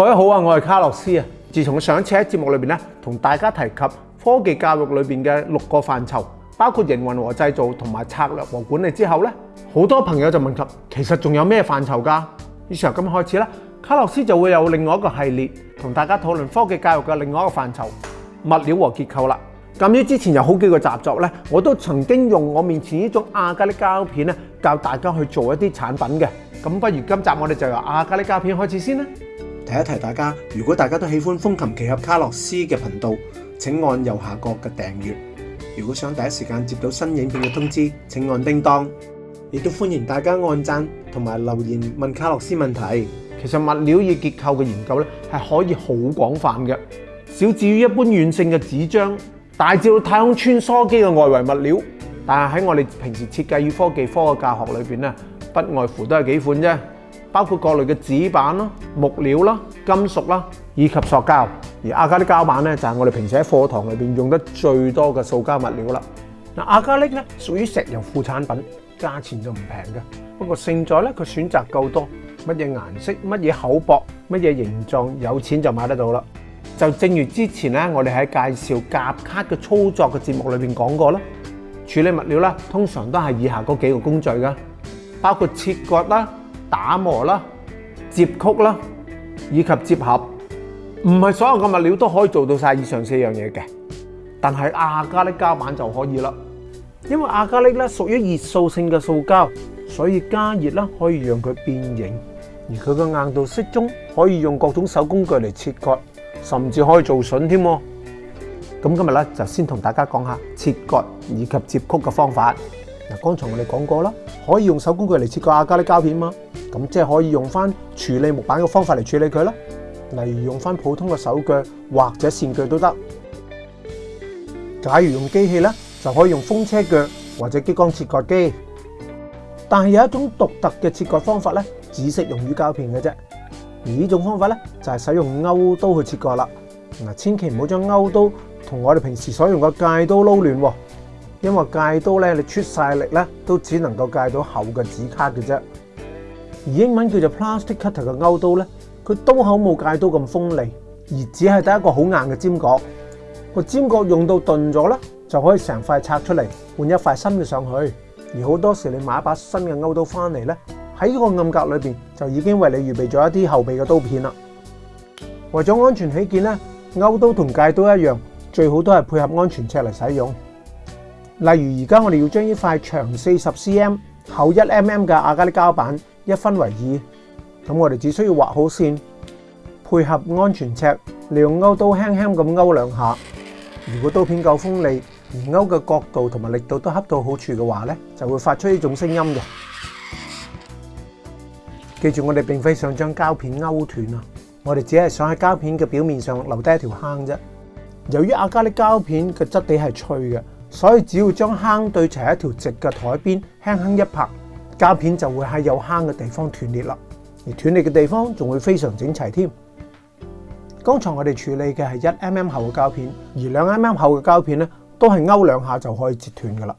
各位好啊！我係卡洛斯啊。自從上一次喺節目裏面咧，同大家提及科技教育裏面嘅六個範疇，包括營運和製造同埋策略和管理之後咧，好多朋友就問及其實仲有咩範疇㗎？以上今日開始啦，卡洛斯就會有另外一個系列同大家討論科技教育嘅另外一個範疇，物料和結構啦。咁於之前有好幾個习作咧，我都曾經用我面前呢種亞加力膠片咧教大家去做一啲產品嘅。咁不如今集我哋就由亞加力膠片開始先啦。提一提大家，如果大家都喜歡風琴奇侠卡洛斯嘅頻道，請按右下角嘅訂閱。如果想第一時間接到新影片嘅通知，請按叮當。亦都歡迎大家按讚同埋留言問卡洛斯問題。其實物料與結構嘅研究咧，係可以好廣泛嘅，小至於一般軟性嘅紙張，大至到太空穿梭機嘅外圍物料，但係喺我哋平時設計與科技科嘅教學裏边咧，不外乎都係幾款啫。包括各類嘅紙板啦、木料啦、金屬啦，以及塑膠。而阿加力膠板咧，就係我哋平時喺課堂裏边用得最多嘅塑膠物料啦。嗱，阿膠力咧屬於石油副產品，價錢就唔平嘅。不過勝在咧，佢選擇夠多，乜嘢顏色、乜嘢厚薄、乜嘢形狀，有錢就買得到啦。就正如之前咧，我哋喺介紹夾卡嘅操作嘅節目裏边講過啦，處理物料啦，通常都係以下嗰幾個工序噶，包括切割啦。打磨啦、接曲啦以及接合，唔系所有嘅物料都可以做到晒以上四樣嘢嘅，但係亞加力膠板就可以啦。因為亞加力咧屬於熱塑性嘅塑膠，所以加熱啦可以讓佢變形，而佢嘅硬度適中，可以用各種手工具嚟切割，甚至可以做筍添。咁今日咧就先同大家講下切割以及接曲嘅方法。嗱，剛才我哋講過啦，可以用手工具嚟切割亞加力膠片啊。咁即係可以用翻處理木板嘅方法嚟處理佢啦。例如用翻普通嘅手鋸或者線鋸都得。假如用機器咧，就可以用風車鋸或者激光切割機。但係有一種獨特嘅切割方法咧，只適用於膠片嘅啫。而呢種方法咧，就係使用勾刀去切割啦。嗱，千祈唔好將勾刀同我哋平時所用嘅戒刀撈亂喎，因為戒刀咧，你出晒力咧，都只能夠戒到厚嘅紙卡嘅啫。而英文叫做 plastic cutter 嘅勾刀咧，佢刀口冇戒刀咁锋利，而只系得一个好硬嘅尖角。个尖角用到钝咗咧，就可以成块拆出嚟换一块新嘅上去。而好多时你买一把新嘅勾刀翻嚟咧，喺个暗格里边就已经为你预备咗一啲后备嘅刀片啦。为咗安全起见咧，勾刀同戒刀一样，最好都系配合安全尺嚟使用。例如而家我哋要将呢块长四十 cm、厚一 mm 嘅阿加力胶板。一分为二，咁我哋只需要画好线，配合安全尺，利用勾刀轻轻咁勾两下。如果刀片够锋利，而勾嘅角度同埋力度都恰到好处嘅话咧，就会发出呢种声音嘅。记住，我哋并非想将胶片勾断啊，我哋只系想喺胶片嘅表面上留低一条坑啫。由于阿加力胶片嘅质地系脆嘅，所以只要将坑对齐一条直嘅台边，轻轻一拍。胶片就会喺有坑嘅地方断裂啦，而断裂嘅地方仲会非常整齐添。刚才我哋处理嘅系一 mm 厚嘅胶片，而两 mm 厚嘅胶片咧，都系勾两下就可以截断噶啦。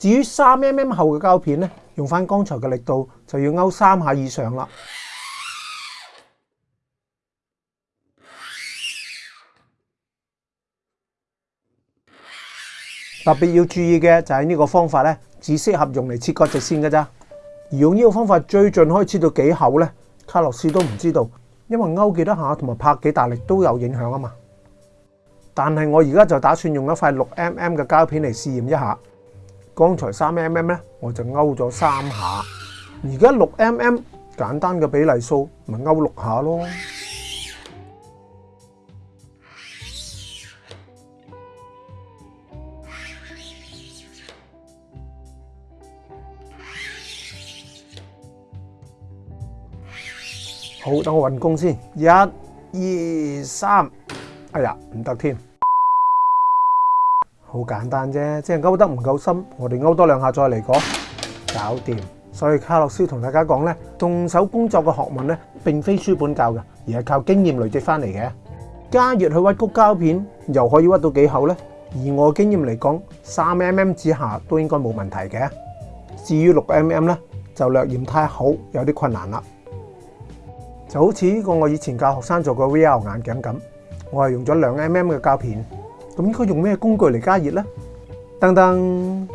至于三 mm 厚嘅胶片咧，用翻刚才嘅力度就要勾三下以上啦。特别要注意嘅就系呢个方法咧，只适合用嚟切割直线噶咋。而用呢个方法最尽以切到几厚咧，卡洛斯都唔知道，因为勾几多下同埋拍几大力都有影响啊嘛。但系我而家就打算用一块六 mm 嘅胶片嚟试验一下。刚才三 mm 咧，我就勾咗三下。而家六 mm，简单嘅比例数咪勾六下咯。好，等我运工先。一、二、三。哎呀，唔得添。好简单啫，即系勾得唔够深。我哋勾多两下再嚟讲，搞掂。所以卡洛斯同大家讲咧，动手工作嘅学问咧，并非书本教嘅，而系靠经验累积翻嚟嘅。加热去屈谷胶片，又可以屈到几厚咧？而我经验嚟讲，三 M M 之下都应该冇问题嘅。至于六 M M 咧，就略嫌太厚，有啲困难啦。就好似呢個我以前教學生做個 VR 眼鏡咁，我係用咗兩 mm 嘅膠片，咁應該用咩工具嚟加熱呢？噔噔，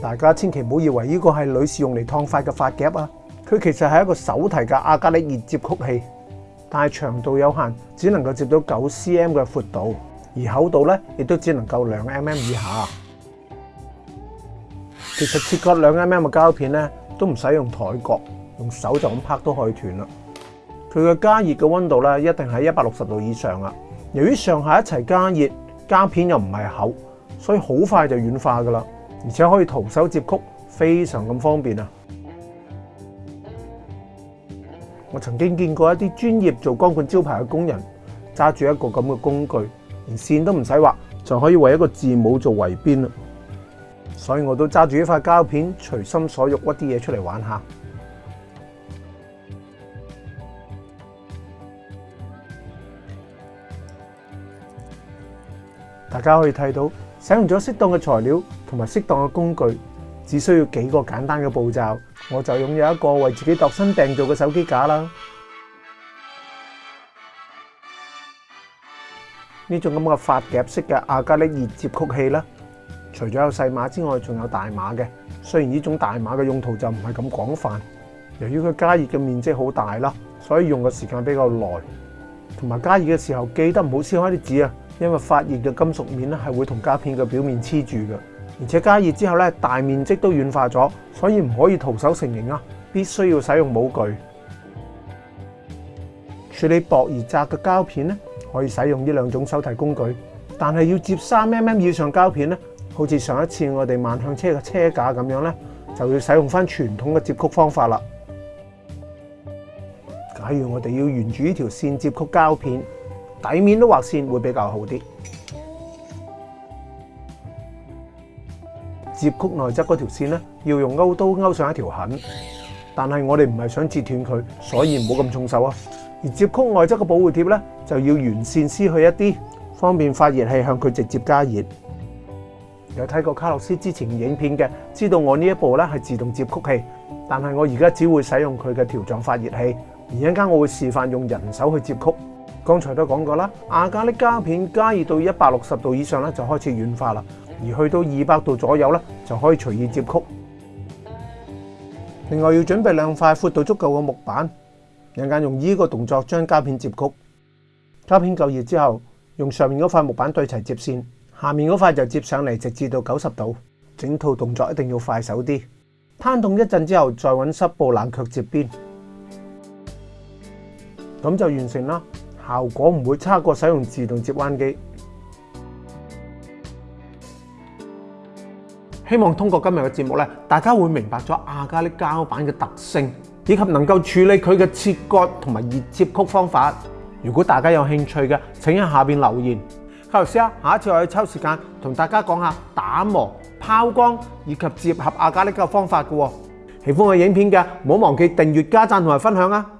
大家千祈唔好以為呢個係女士用嚟燙髮嘅髮夾啊，佢其實係一個手提嘅阿加力熱接曲器，但係長度有限，只能夠接到九 cm 嘅闊度，而厚度咧亦都只能夠兩 mm 以下。其實切割兩 mm 嘅膠片咧，都唔使用台角，用手就咁拍都可以斷啦。佢嘅加熱嘅温度咧，一定喺一百六十度以上啦。由於上下一齊加熱，膠片又唔係厚，所以好快就軟化噶啦。而且可以徒手接曲，非常咁方便啊！我曾經見過一啲專業做光管招牌嘅工人揸住一個咁嘅工具，連線都唔使畫，就可以為一個字母做圍邊啦。所以我都揸住一塊膠片，隨心所欲屈啲嘢出嚟玩下。大家可以睇到，使用咗適當嘅材料同埋適當嘅工具，只需要幾個簡單嘅步驟，我就擁有一個為自己度身訂造嘅手機架啦。呢種咁嘅發夾式嘅亞加力熱接曲器啦，除咗有細碼之外，仲有大碼嘅。雖然呢種大碼嘅用途就唔係咁廣泛，由於佢加熱嘅面積好大啦，所以用嘅時間比較耐。同埋加熱嘅時候，記得唔好撕開啲紙啊！因为发热嘅金属面咧系会同胶片嘅表面黐住嘅，而且加热之后咧大面积都软化咗，所以唔可以徒手成型啊，必须要使用模具处理薄而窄嘅胶片咧，可以使用呢两种手提工具，但系要接三 M M 以上胶片咧，好似上一次我哋万向车嘅车架咁样咧，就要使用翻传统嘅接曲方法啦。假如我哋要沿住呢条线接曲胶片。底面都畫線會比較好啲。接曲內側嗰條線咧，要用勾刀勾上一條痕，但系我哋唔係想截斷佢，所以唔好咁重手啊。而接曲外側嘅保護貼咧，就要沿線撕去一啲，方便發熱器向佢直接加熱。有睇過卡洛斯之前影片嘅，知道我呢一部咧係自動接曲器，但系我而家只會使用佢嘅條狀發熱器，而一間我會示範用人手去接曲。剛才都講過啦，亞加力膠片加熱到一百六十度以上咧，就開始軟化啦。而去到二百度左右咧，就可以隨意接曲。另外要準備兩塊寬度足夠嘅木板，人間用依個動作將膠片接曲。膠片夠熱之後，用上面嗰塊木板對齊接線，下面嗰塊就接上嚟，直至到九十度。整套動作一定要快手啲。攤動一陣之後，再揾濕布冷卻接邊，咁就完成啦。效果唔会差过使用自动折弯机。希望通过今日嘅节目咧，大家会明白咗亚加力胶板嘅特性，以及能够处理佢嘅切割同埋热接曲方法。如果大家有兴趣嘅，请喺下边留言。卡律师啊，下一次我要抽时间同大家讲下打磨、抛光以及接合亚加力嘅方法嘅。喜欢我影片嘅，唔好忘记订阅、加赞同埋分享啊！